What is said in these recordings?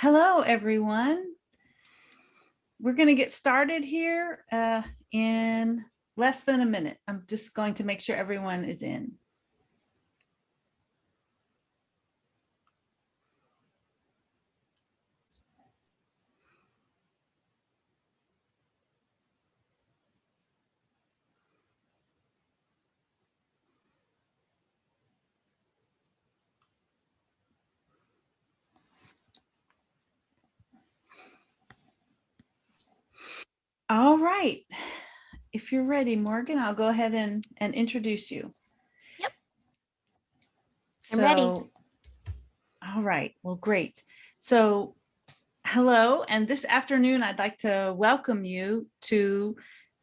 Hello, everyone. We're going to get started here uh, in less than a minute. I'm just going to make sure everyone is in. All right. If you're ready, Morgan, I'll go ahead and, and introduce you. Yep. I'm ready. All right. Well, great. So hello. And this afternoon, I'd like to welcome you to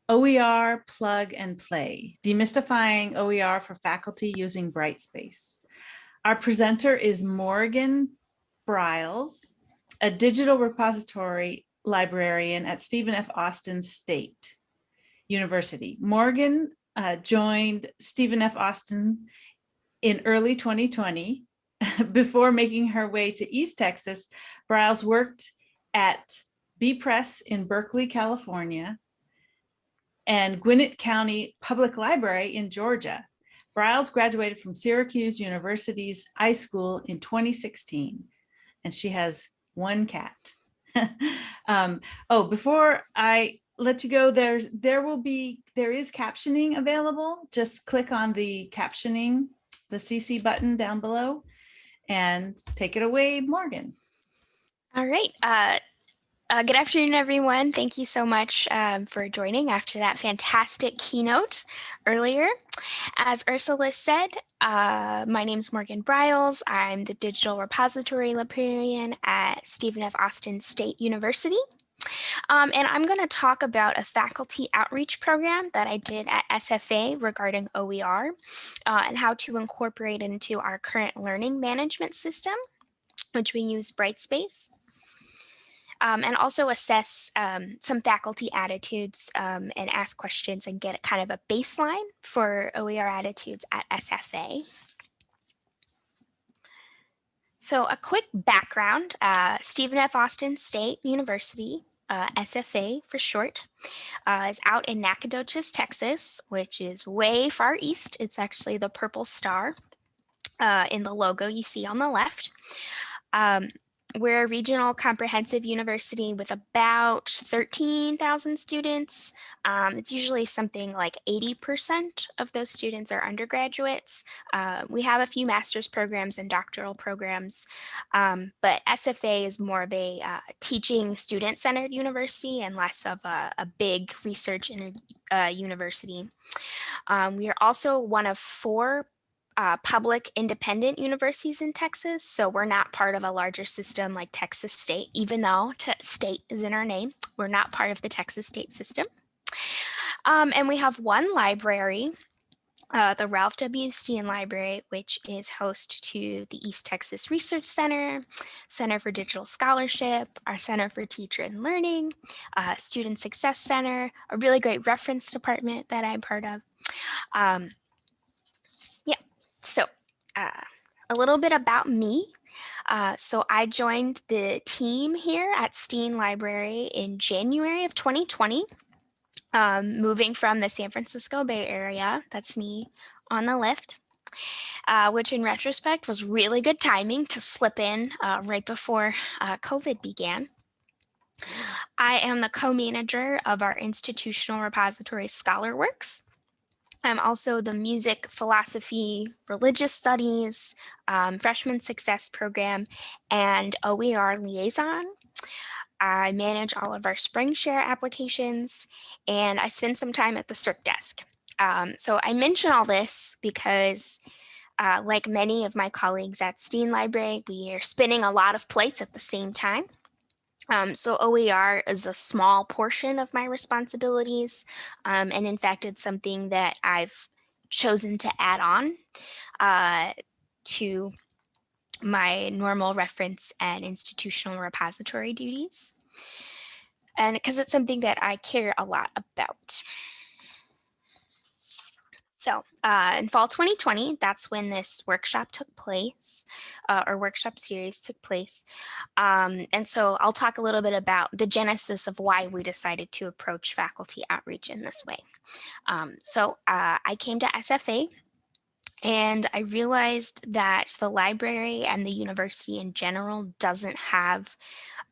OER Plug and Play, demystifying OER for faculty using Brightspace. Our presenter is Morgan Briles, a digital repository librarian at Stephen F. Austin State University. Morgan uh, joined Stephen F. Austin in early 2020. Before making her way to East Texas, Briles worked at bepress in Berkeley, California, and Gwinnett County Public Library in Georgia. Briles graduated from Syracuse University's iSchool in 2016, and she has one cat. um, oh, before I let you go, there's there will be there is captioning available. Just click on the captioning, the CC button down below, and take it away, Morgan. All right. Uh, uh, good afternoon, everyone. Thank you so much um, for joining after that fantastic keynote earlier. As Ursula said, uh, my name is Morgan Briles. I'm the Digital Repository Librarian at Stephen F. Austin State University. Um, and I'm going to talk about a faculty outreach program that I did at SFA regarding OER uh, and how to incorporate into our current learning management system, which we use Brightspace um, and also assess um, some faculty attitudes um, and ask questions and get kind of a baseline for OER attitudes at SFA. So a quick background, uh, Stephen F. Austin State University, uh, SFA for short, uh, is out in Nacogdoches, Texas, which is way far east. It's actually the purple star uh, in the logo you see on the left. Um, we're a regional comprehensive university with about 13,000 students. Um, it's usually something like 80% of those students are undergraduates. Uh, we have a few master's programs and doctoral programs, um, but SFA is more of a uh, teaching student-centered university and less of a, a big research uh, university. Um, we are also one of four uh, public independent universities in Texas. So we're not part of a larger system like Texas State, even though state is in our name. We're not part of the Texas State system. Um, and we have one library, uh, the Ralph W. Steen Library, which is host to the East Texas Research Center, Center for Digital Scholarship, our Center for Teacher and Learning, uh, Student Success Center, a really great reference department that I'm part of. Um, so uh, a little bit about me. Uh, so I joined the team here at Steen Library in January of 2020, um, moving from the San Francisco Bay Area. That's me on the left. Uh, which in retrospect was really good timing to slip in uh, right before uh, COVID began. I am the co-manager of our institutional repository ScholarWorks, I'm also the music, philosophy, religious studies, um, freshman success program, and OER liaison. I manage all of our SpringShare applications, and I spend some time at the CERC desk. Um, so I mention all this because uh, like many of my colleagues at Steen Library, we are spinning a lot of plates at the same time. Um, so OER is a small portion of my responsibilities. Um, and in fact, it's something that I've chosen to add on uh, to my normal reference and institutional repository duties. And because it's something that I care a lot about. So uh, in fall 2020, that's when this workshop took place, uh, or workshop series took place. Um, and so I'll talk a little bit about the genesis of why we decided to approach faculty outreach in this way. Um, so uh, I came to SFA and I realized that the library and the university in general doesn't have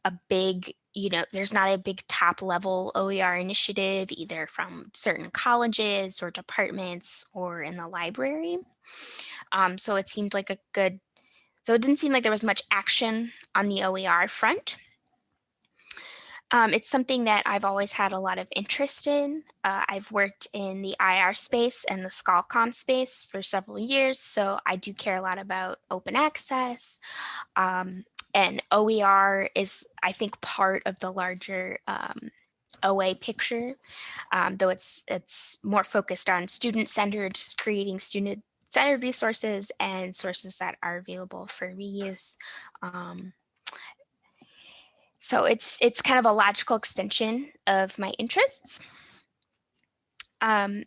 a big you know, there's not a big top level OER initiative either from certain colleges or departments or in the library. Um, so it seemed like a good, so it didn't seem like there was much action on the OER front. Um, it's something that I've always had a lot of interest in. Uh, I've worked in the IR space and the ScholComm space for several years, so I do care a lot about open access, um, and OER is, I think, part of the larger um, OA picture, um, though it's it's more focused on student-centered, creating student-centered resources and sources that are available for reuse. Um, so it's it's kind of a logical extension of my interests. Um,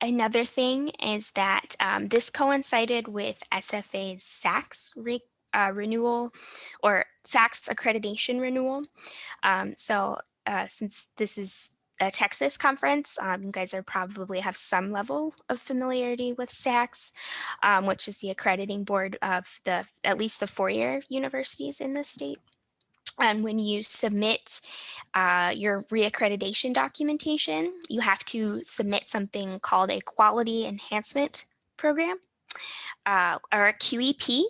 another thing is that um, this coincided with SFA's SACS re uh, renewal or SACS accreditation renewal. Um, so uh, since this is a Texas conference, um, you guys are probably have some level of familiarity with SACS, um, which is the accrediting board of the at least the four-year universities in the state. And when you submit uh, your reaccreditation documentation, you have to submit something called a quality enhancement program uh, or a QEP.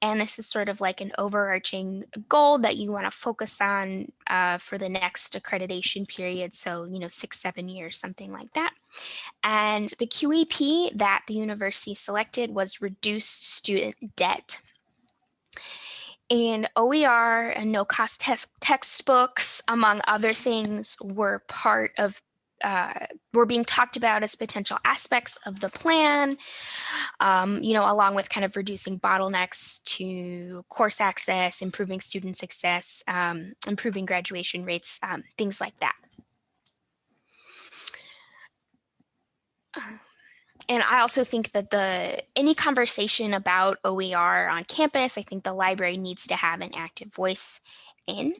And this is sort of like an overarching goal that you want to focus on uh, for the next accreditation period. So, you know, six, seven years, something like that. And the QEP that the university selected was reduced student debt. And OER and no cost textbooks, among other things, were part of uh, were being talked about as potential aspects of the plan, um, you know, along with kind of reducing bottlenecks to course access, improving student success, um, improving graduation rates, um, things like that. And I also think that the any conversation about OER on campus, I think the library needs to have an active voice in.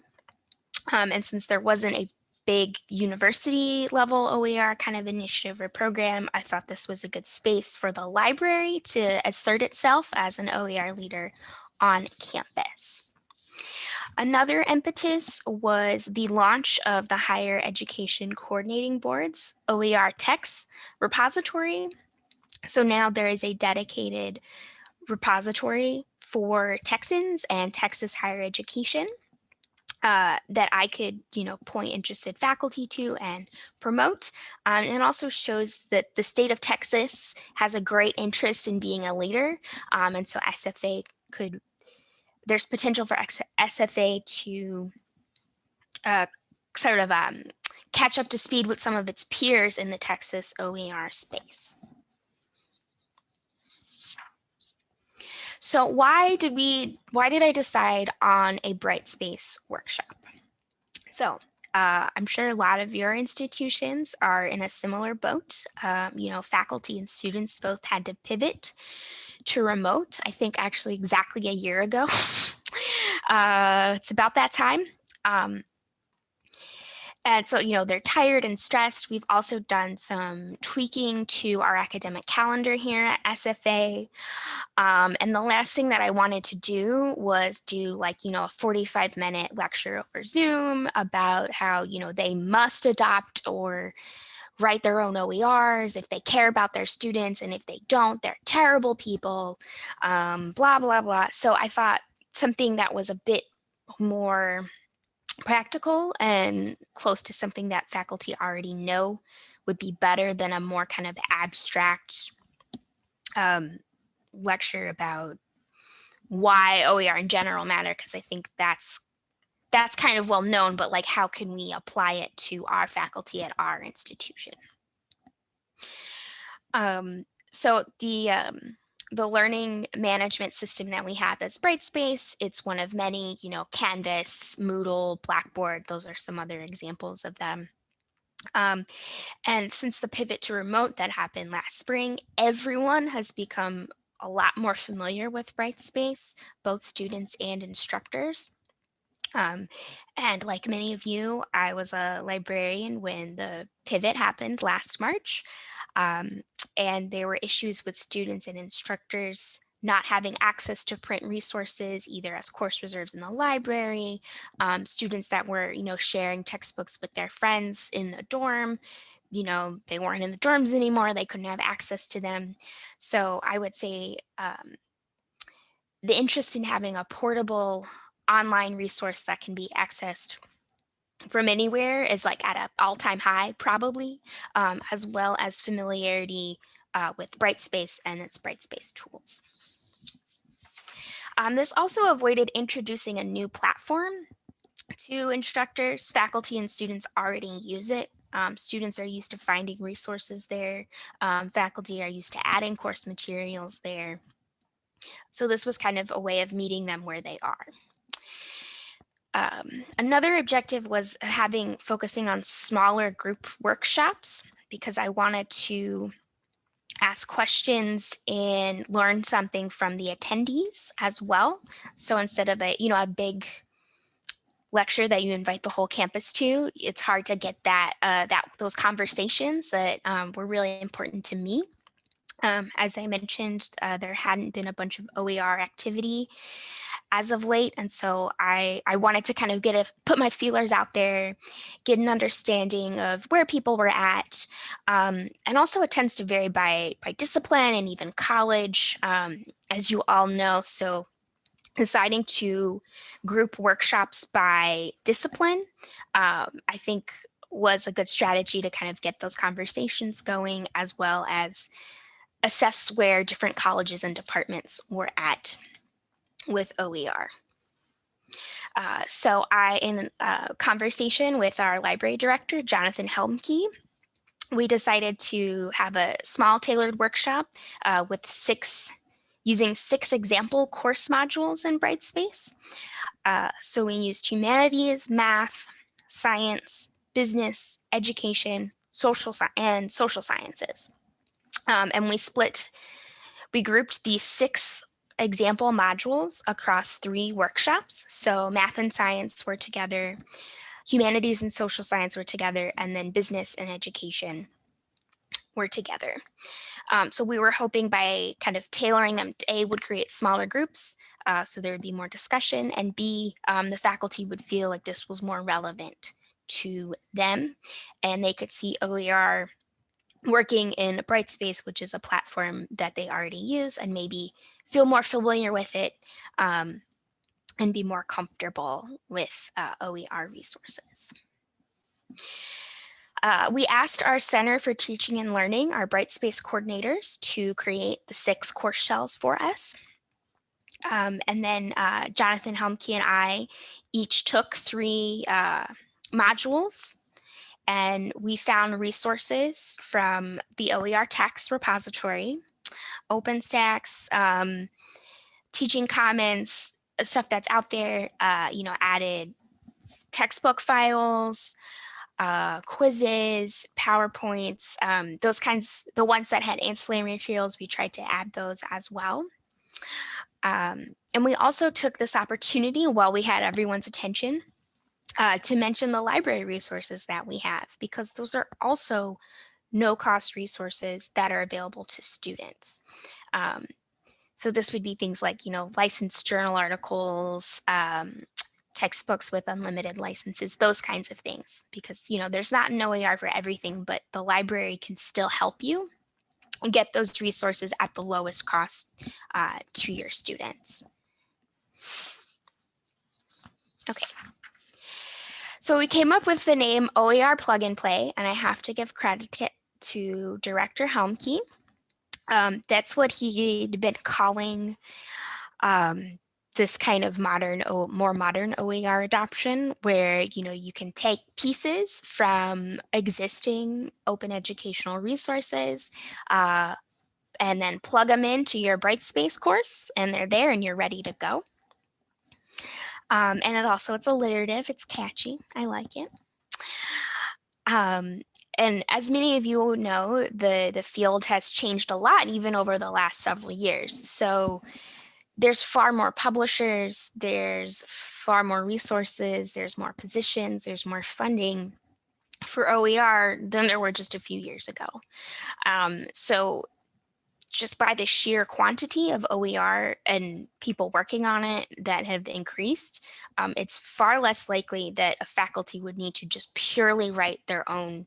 Um, and since there wasn't a big university level OER kind of initiative or program, I thought this was a good space for the library to assert itself as an OER leader on campus. Another impetus was the launch of the Higher Education Coordinating Board's OERTX repository. So now there is a dedicated repository for Texans and Texas higher education uh, that I could, you know, point interested faculty to and promote. Um, and also shows that the state of Texas has a great interest in being a leader. Um, and so SFA could, there's potential for SFA to uh, sort of um, catch up to speed with some of its peers in the Texas OER space. So why did we, why did I decide on a Brightspace workshop? So uh, I'm sure a lot of your institutions are in a similar boat. Um, you know, faculty and students both had to pivot to remote, I think actually exactly a year ago. uh, it's about that time. Um, and so, you know, they're tired and stressed. We've also done some tweaking to our academic calendar here at SFA. Um, and the last thing that I wanted to do was do like, you know, a 45 minute lecture over Zoom about how, you know, they must adopt or write their own OERs if they care about their students. And if they don't, they're terrible people, um, blah, blah, blah. So I thought something that was a bit more practical and close to something that faculty already know would be better than a more kind of abstract um, lecture about why OER in general matter, because I think that's that's kind of well known, but like how can we apply it to our faculty at our institution? Um, so the um, the learning management system that we have is Brightspace. It's one of many, you know, Canvas, Moodle, Blackboard. Those are some other examples of them. Um, and since the pivot to remote that happened last spring, everyone has become a lot more familiar with Brightspace, both students and instructors. Um, and like many of you, I was a librarian when the pivot happened last March. Um, and there were issues with students and instructors not having access to print resources, either as course reserves in the library, um, students that were, you know, sharing textbooks with their friends in the dorm, you know, they weren't in the dorms anymore, they couldn't have access to them. So I would say um, the interest in having a portable online resource that can be accessed from anywhere is like at an all-time high probably, um, as well as familiarity uh, with Brightspace and its Brightspace tools. Um, this also avoided introducing a new platform to instructors. Faculty and students already use it. Um, students are used to finding resources there. Um, faculty are used to adding course materials there. So this was kind of a way of meeting them where they are. Um, another objective was having focusing on smaller group workshops because I wanted to ask questions and learn something from the attendees as well. So instead of a, you know, a big lecture that you invite the whole campus to, it's hard to get that, uh, that those conversations that um, were really important to me. Um, as I mentioned, uh, there hadn't been a bunch of OER activity as of late. And so I, I wanted to kind of get a, put my feelers out there, get an understanding of where people were at. Um, and also it tends to vary by, by discipline and even college, um, as you all know. So deciding to group workshops by discipline, um, I think was a good strategy to kind of get those conversations going as well as assess where different colleges and departments were at with OER. Uh, so I, in a conversation with our library director, Jonathan Helmke, we decided to have a small tailored workshop uh, with six, using six example course modules in Brightspace. Uh, so we used humanities, math, science, business, education, social and social sciences. Um, and we split, we grouped these six example modules across three workshops. So math and science were together, humanities and social science were together, and then business and education were together. Um, so we were hoping by kind of tailoring them, A, would create smaller groups, uh, so there would be more discussion, and B, um, the faculty would feel like this was more relevant to them, and they could see OER working in Brightspace, which is a platform that they already use, and maybe feel more familiar with it um, and be more comfortable with uh, OER resources. Uh, we asked our Center for Teaching and Learning, our Brightspace coordinators, to create the six course shells for us. Um, and then uh, Jonathan Helmke and I each took three uh, modules and we found resources from the OERTX repository, OpenStax, um, Teaching Commons, uh, stuff that's out there, uh, you know, added textbook files, uh, quizzes, PowerPoints, um, those kinds, the ones that had ancillary materials, we tried to add those as well. Um, and we also took this opportunity while we had everyone's attention uh, to mention the library resources that we have, because those are also no cost resources that are available to students. Um, so this would be things like, you know, licensed journal articles, um, textbooks with unlimited licenses, those kinds of things, because, you know, there's not an OER for everything, but the library can still help you get those resources at the lowest cost uh, to your students. Okay. So we came up with the name OER Plug and Play, and I have to give credit to Director Helmke. Um, that's what he'd been calling um, this kind of modern, more modern OER adoption, where you know you can take pieces from existing open educational resources, uh, and then plug them into your Brightspace course, and they're there, and you're ready to go. Um, and it also, it's alliterative, it's catchy, I like it. Um, and as many of you know, the, the field has changed a lot even over the last several years. So there's far more publishers, there's far more resources, there's more positions, there's more funding for OER than there were just a few years ago. Um, so just by the sheer quantity of OER and people working on it that have increased, um, it's far less likely that a faculty would need to just purely write their own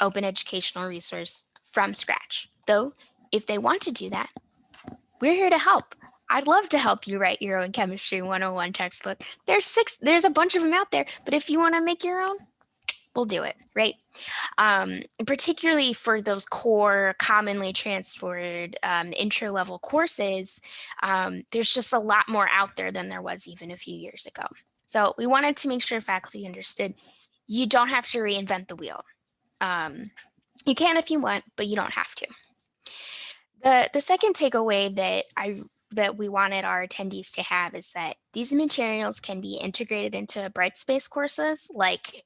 open educational resource from scratch. Though, if they want to do that, we're here to help. I'd love to help you write your own chemistry 101 textbook. There's six, there's a bunch of them out there, but if you want to make your own, we'll do it, right? Um, particularly for those core commonly transferred um, intro level courses, um, there's just a lot more out there than there was even a few years ago. So we wanted to make sure faculty understood you don't have to reinvent the wheel. Um, you can if you want, but you don't have to. The, the second takeaway that I that we wanted our attendees to have is that these materials can be integrated into Brightspace courses like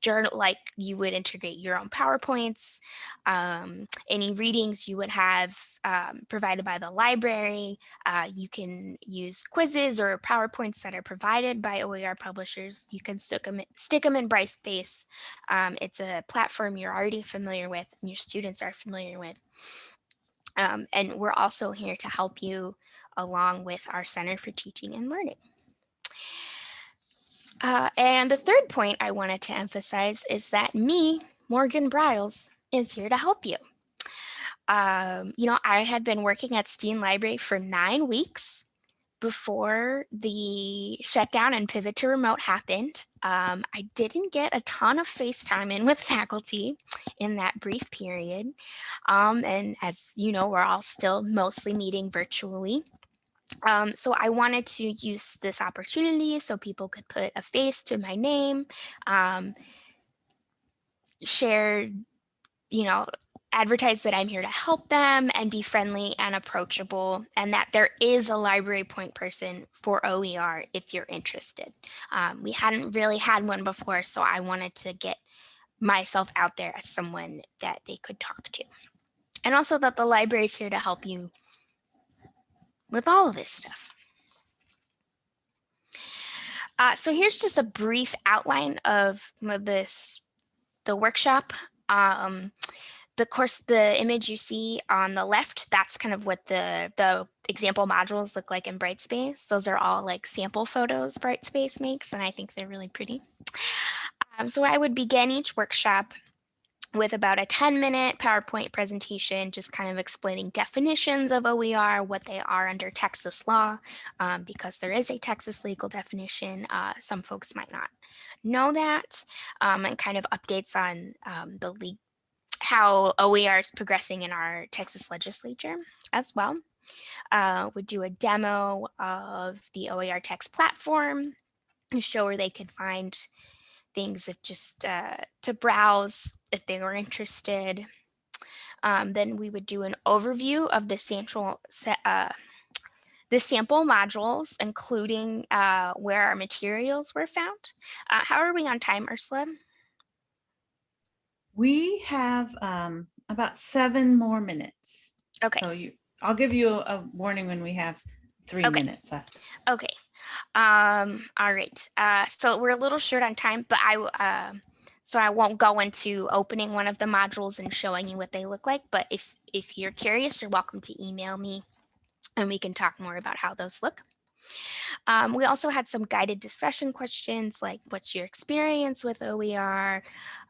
journal like you would integrate your own PowerPoints, um, any readings you would have um, provided by the library. Uh, you can use quizzes or PowerPoints that are provided by OER publishers. You can stick them, stick them in Brightspace. Um, it's a platform you're already familiar with and your students are familiar with. Um, and we're also here to help you along with our Center for Teaching and Learning. Uh, and the third point I wanted to emphasize is that me, Morgan Briles, is here to help you. Um, you know, I had been working at Steen Library for nine weeks before the shutdown and pivot to remote happened. Um, I didn't get a ton of FaceTime in with faculty in that brief period. Um, and as you know, we're all still mostly meeting virtually. Um, so I wanted to use this opportunity so people could put a face to my name, um, share, you know, advertise that I'm here to help them and be friendly and approachable and that there is a library point person for OER if you're interested. Um, we hadn't really had one before, so I wanted to get myself out there as someone that they could talk to. And also that the library is here to help you with all of this stuff. Uh, so here's just a brief outline of this, the workshop. Um, the course, the image you see on the left, that's kind of what the, the example modules look like in Brightspace. Those are all like sample photos Brightspace makes, and I think they're really pretty. Um, so I would begin each workshop with about a 10 minute PowerPoint presentation, just kind of explaining definitions of OER, what they are under Texas law, um, because there is a Texas legal definition. Uh, some folks might not know that, um, and kind of updates on um, the league, how OER is progressing in our Texas legislature as well. Uh, would do a demo of the OERTX platform, and show where they could find things if just uh, to browse if they were interested. Um, then we would do an overview of the central uh, the sample modules, including uh, where our materials were found. Uh, how are we on time, Ursula? We have um, about seven more minutes. Okay. So you, I'll give you a, a warning when we have three Okay. minutes left. Okay. Um, all right. Uh, so we're a little short on time, but I, uh, so I won't go into opening one of the modules and showing you what they look like. But if, if you're curious, you're welcome to email me and we can talk more about how those look. Um, we also had some guided discussion questions like what's your experience with OER?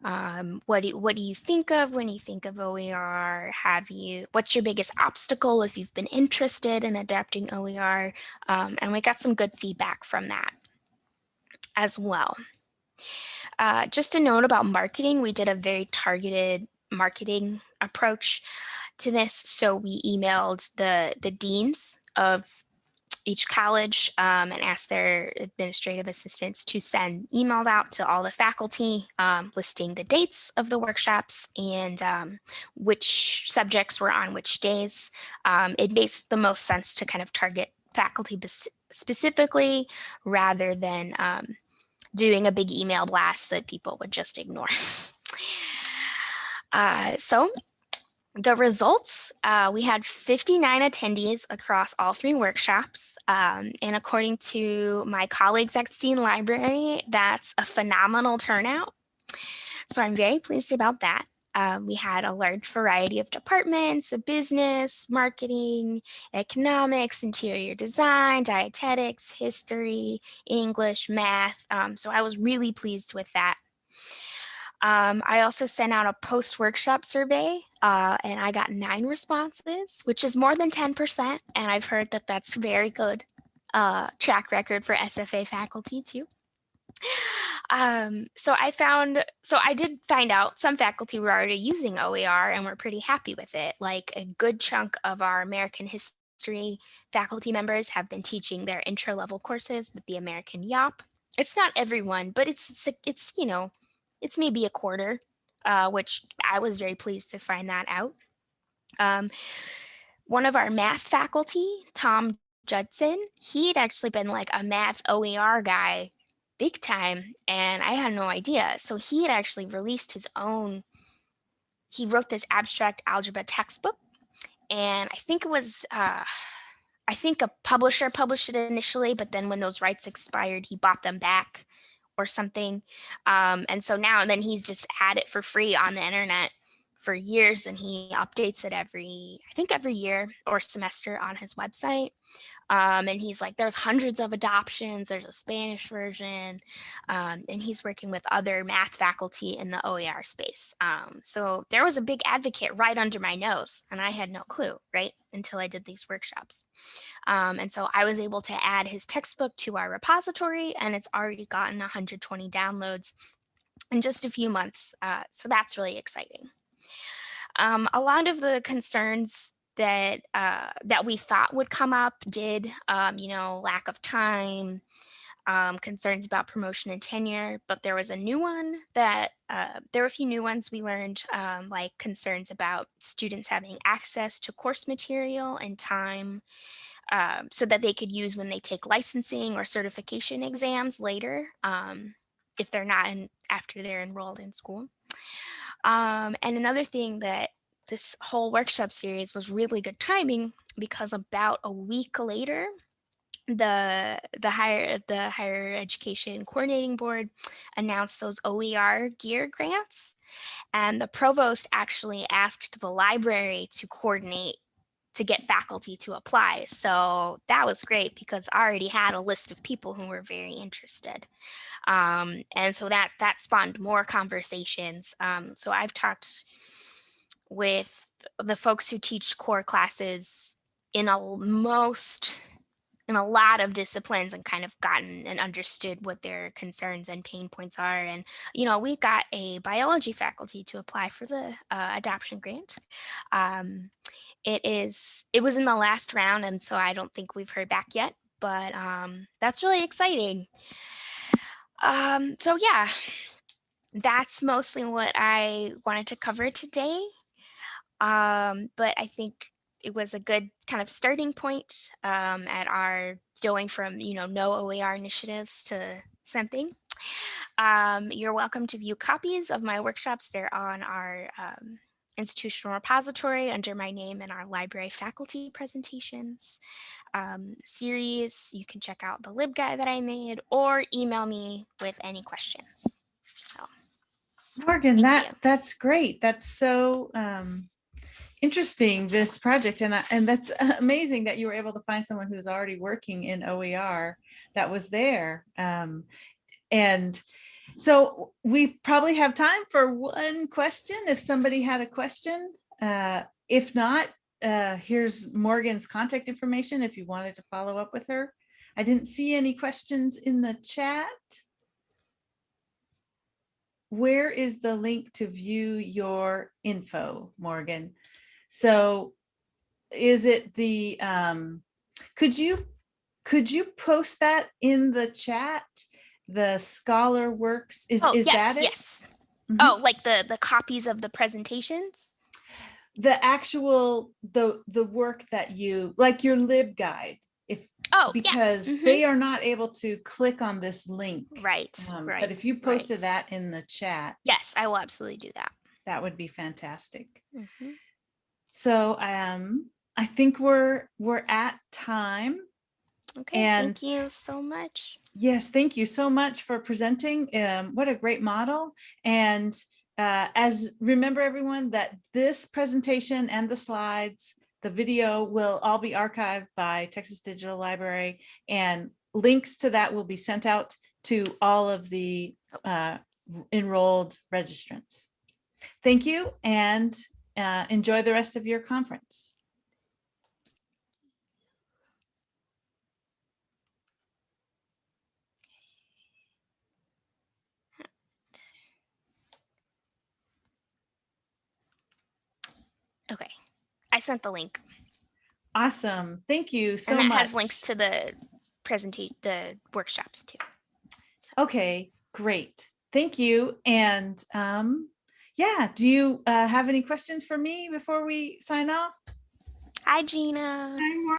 Um, what, do, what do you think of when you think of OER? Have you, what's your biggest obstacle if you've been interested in adapting OER? Um, and we got some good feedback from that as well. Uh, just a note about marketing, we did a very targeted marketing approach to this. So we emailed the, the deans of each college um, and ask their administrative assistants to send emails out to all the faculty um, listing the dates of the workshops and um, which subjects were on which days. Um, it makes the most sense to kind of target faculty specifically rather than um, doing a big email blast that people would just ignore. Uh, so the results, uh, we had 59 attendees across all three workshops. Um, and according to my colleagues at Steen Library, that's a phenomenal turnout. So I'm very pleased about that. Um, we had a large variety of departments, business, marketing, economics, interior design, dietetics, history, English, math. Um, so I was really pleased with that. Um, I also sent out a post-workshop survey uh, and I got nine responses, which is more than 10%. And I've heard that that's very good uh, track record for SFA faculty too. Um, so I found, so I did find out some faculty were already using OER and were pretty happy with it. Like a good chunk of our American history faculty members have been teaching their intro level courses with the American Yawp. It's not everyone, but it's, it's, you know, it's maybe a quarter, uh, which I was very pleased to find that out. Um, one of our math faculty, Tom Judson, he had actually been like a math OER guy big time and I had no idea. So he had actually released his own, he wrote this abstract algebra textbook and I think it was, uh, I think a publisher published it initially, but then when those rights expired, he bought them back or something. Um, and so now and then he's just had it for free on the internet for years and he updates it every, I think every year or semester on his website. Um, and he's like, there's hundreds of adoptions. There's a Spanish version. Um, and he's working with other math faculty in the OER space. Um, so there was a big advocate right under my nose and I had no clue, right? Until I did these workshops. Um, and so I was able to add his textbook to our repository and it's already gotten 120 downloads in just a few months. Uh, so that's really exciting. Um, a lot of the concerns that uh, that we thought would come up did, um, you know, lack of time, um, concerns about promotion and tenure, but there was a new one that uh, there were a few new ones we learned, um, like concerns about students having access to course material and time um, so that they could use when they take licensing or certification exams later um, if they're not in after they're enrolled in school. Um, and another thing that this whole workshop series was really good timing because about a week later, the the higher the higher education coordinating board announced those OER gear grants and the provost actually asked the library to coordinate to get faculty to apply. So that was great because I already had a list of people who were very interested. Um, and so that that spawned more conversations. Um, so I've talked with the folks who teach core classes in a most in a lot of disciplines and kind of gotten and understood what their concerns and pain points are. And, you know, we got a biology faculty to apply for the uh, adoption grant. Um, it is, it was in the last round. And so I don't think we've heard back yet, but um, that's really exciting. Um, so yeah, that's mostly what I wanted to cover today. Um, but I think it was a good kind of starting point um, at our going from, you know, no OER initiatives to something. Um, you're welcome to view copies of my workshops. They're on our um, institutional repository under my name and our library faculty presentations um, series. You can check out the LibGuide that I made or email me with any questions. So, Morgan, that you. that's great. That's so um, interesting this project and and that's amazing that you were able to find someone who's already working in OER that was there um, and so we probably have time for one question if somebody had a question. Uh, if not uh, here's Morgan's contact information if you wanted to follow up with her. I didn't see any questions in the chat. Where is the link to view your info Morgan so is it the, um, could you, could you post that in the chat? The scholar works, is, Oh, is yes, that it? yes. Mhm. Oh, like the, the copies of the presentations? The actual, the, the work that you, like your LibGuide, if, Oh, yeah. because mhm. they are not able to click on this link. Right, Um, right. But if you posted right. that in the chat, Yes, I will absolutely do that. that would be fantastic. Mhm. So um, I think we're we're at time. Okay, And- thank you so much. Yes, thank you so much for presenting. Um, what a great model. And uh, as remember everyone that this presentation and the slides, the video will all be archived by Texas Digital Library and links to that will be sent out to all of the uh, enrolled registrants. Thank you and uh, enjoy the rest of your conference. Okay, I sent the link. Awesome. Thank you so much. and that much. has links to the presentation, the workshops too. Okay, great. Thank you. And um, yeah, do you uh, have any questions for me before we sign off? Hi, Gina.